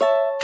you